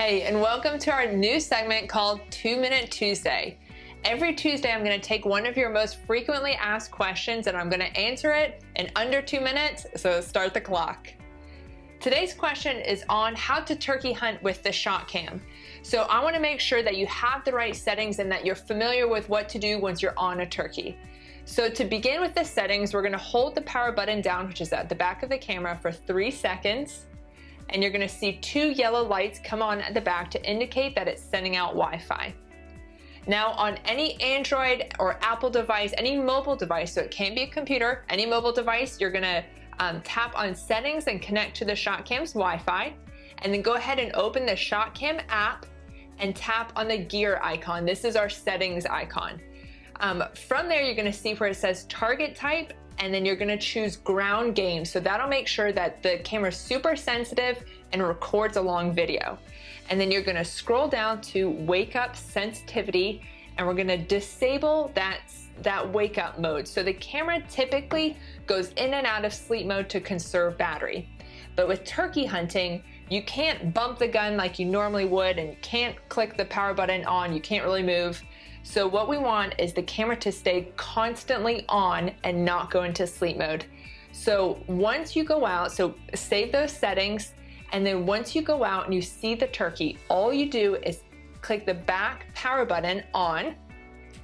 Hey, and welcome to our new segment called Two Minute Tuesday. Every Tuesday, I'm going to take one of your most frequently asked questions and I'm going to answer it in under two minutes, so start the clock. Today's question is on how to turkey hunt with the ShotCam. So I want to make sure that you have the right settings and that you're familiar with what to do once you're on a turkey. So to begin with the settings, we're going to hold the power button down, which is at the back of the camera, for three seconds and you're gonna see two yellow lights come on at the back to indicate that it's sending out Wi-Fi. Now on any Android or Apple device, any mobile device, so it can't be a computer, any mobile device, you're gonna um, tap on settings and connect to the ShotCam's Wi-Fi, and then go ahead and open the ShotCam app and tap on the gear icon. This is our settings icon. Um, from there, you're gonna see where it says target type and then you're gonna choose ground game. So that'll make sure that the camera's super sensitive and records a long video. And then you're gonna scroll down to wake up sensitivity and we're gonna disable that, that wake up mode. So the camera typically goes in and out of sleep mode to conserve battery. But with turkey hunting, you can't bump the gun like you normally would and you can't click the power button on, you can't really move. So what we want is the camera to stay constantly on and not go into sleep mode. So once you go out, so save those settings, and then once you go out and you see the turkey, all you do is click the back power button on,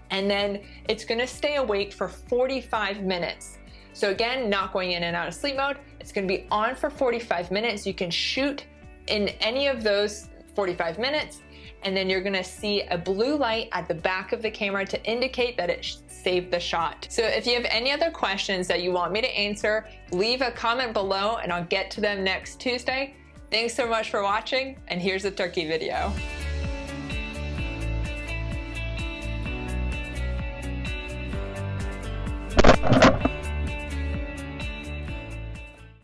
and then it's gonna stay awake for 45 minutes. So again, not going in and out of sleep mode, it's gonna be on for 45 minutes. You can shoot in any of those 45 minutes and then you're gonna see a blue light at the back of the camera to indicate that it saved the shot. So if you have any other questions that you want me to answer, leave a comment below and I'll get to them next Tuesday. Thanks so much for watching and here's the turkey video.